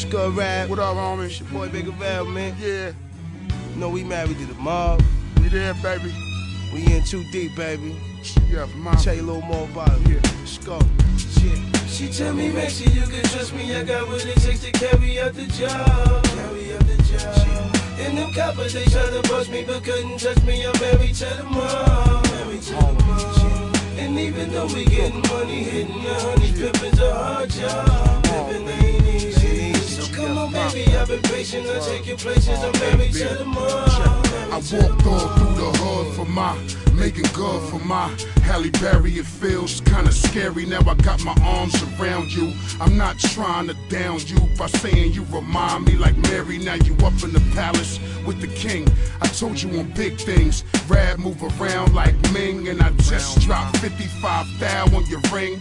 Scud Rap. What up, homie? It's your boy Bigger Val, man. Yeah, You know we married to the mob. we there, baby. We in too deep, baby. Yeah, for my. Tell you a little more about it. Yeah. Let's go. Shit. She tell me, make sure you can trust me. I got what it takes to carry out the job. Carry out the job. And them coppers, they try to bust me, but couldn't touch me. I'm married to the mom. Married to the mom. And even though we getting money, hitting the honey, pimpin's a hard job. Baby, I've been patient. I'll take your places. I'm married to the mom. I walked all through the hood for my, making good for my Halle Berry. It feels kinda scary. Now I got my arms around you. I'm not trying to down you by saying you remind me like Mary. Now you up in the palace with the king. I told you on big things. Rad move around like Ming, and I just dropped 55 thou on your ring.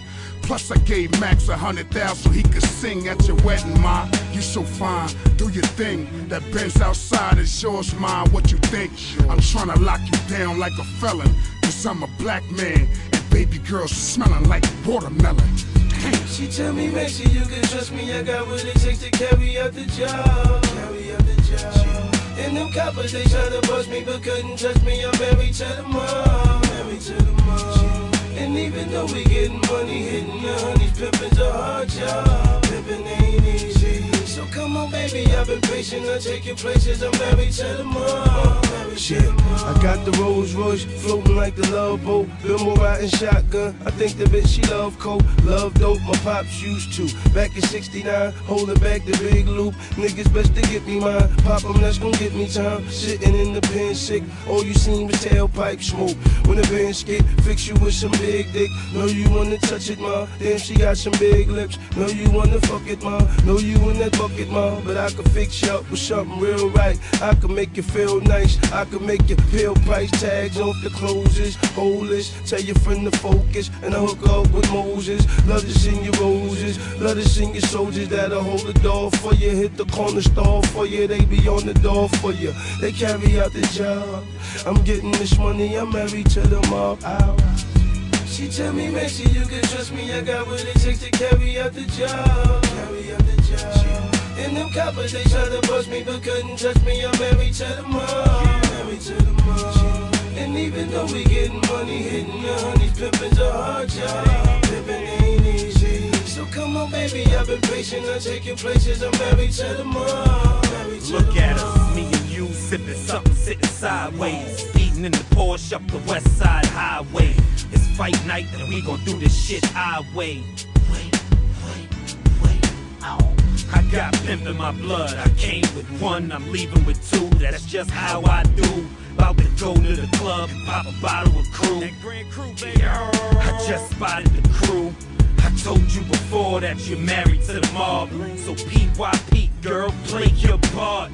Plus I gave Max a hundred thousand so he could sing at your wedding, ma. You so fine, do your thing. That Benz outside is yours, ma. What you think? I'm tryna lock you down like a felon, cause I'm a black man. And baby girl smelling like watermelon. She tell me, make sure you can trust me. I got what it takes to carry out the job. Carry out the job. And them coppers, they try to bust me, but couldn't touch me. I'm married to the mom. Married to the mom. And even though we getting money, hitting the honeys, pimpin's a hard job. Pimpin' ain't easy. So come on, baby, I've been I'll take your places. I'm married to the mom. Shit. I got the Rolls Royce floating like the love boat. Bimbo riding shotgun. I think the bitch she love coke, love dope. My pops used to. Back in '69, holding back the big loop. Niggas best to get me mine. Pop 'em, that's gon' get me time. Sitting in the pen sick. All you seen was tailpipe smoke. When the band skate, fix you with some big dick. Know you wanna touch it, ma. Damn, she got some big lips. Know you wanna fuck it, ma. Know you in that bucket, ma. But I can fix you up with something real right. I can make you feel nice. I can make you feel price tags off the closes. Holeless, tell your friend to focus. And I hook up with Moses. Love to sing your roses. Love to sing your soldiers that'll hold the door for you. Hit the corner store for you. They be on the door for you. They carry out the job. I'm getting this money. I'm married to the mob. Ow. She tell me, make sure you can trust me. I got what it takes to carry out the job. Carry them coppers, they try to bust me, but couldn't touch me. I'm married to the mom. Married to the mom. And even though we getting money, hitting the honeys, pimpin's a hard job. Pimpin' ain't easy. So come on, baby, I've been patient. I'll take your places. I'm married to the. Married to Look the at mom. us, me and you sipping something, sitting sideways. Eating in the Porsche up the west side highway. It's fight night and we gon' do this shit our way. Wait, pimp in my blood. I came with one, I'm leaving with two. That's just how I do. About to go to the club and pop a bottle of crew. I just spotted the crew. I told you before that you're married to the mob. So PYP, girl, play your part.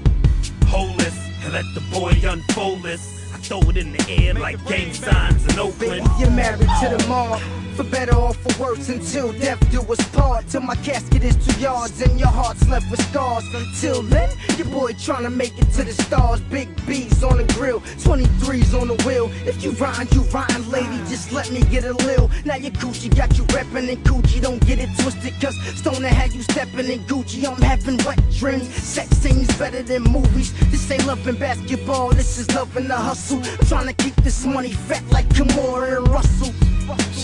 Hold this and let the boy unfold this. I throw it in the air like gang signs in Baby, Oakland. you're married to the mob. For better or for worse, until death do us part. Till my casket is two yards and your heart's left with scars. Until then, your boy tryna make it to the stars. Big B's on the grill, 23's on the wheel. If you rhyme, you rhyme, lady. Just let me get a lil. Now your Gucci got you reppin' in Gucci. Don't get it twisted, cause Stoner had you steppin' in Gucci. I'm having wet dreams. Sex scenes better than movies. This ain't love in basketball, this is love in the hustle. I'm tryna keep this money fat like Kimora and Russell.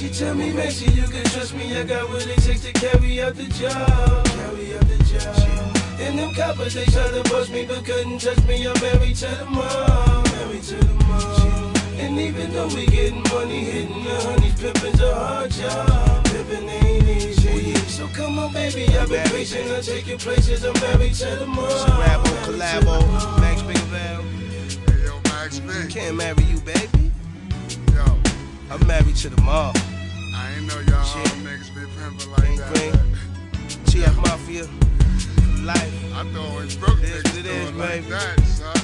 She tell me, make sure you can trust me. I got what it takes to carry out the job. Carry out the job. And them coppers, they try to bust me, but couldn't touch me. I'm married to the mom. Married to the mom. And even though we getting money, hitting the honeys, pimpin's a hard job. Pimpin' ain't easy. So come on, baby, I've been patient. I'll take your places. I'm married to the mom. Rap on Married to the collabo. Max Big Val. Hey, yo, Max B. Can't marry you, baby. Yo, I'm married to the mob. Shit. niggas be pimping like that. green. TF Mafia. Life. I thought it's broke niggas what it do is, it like baby. that, son.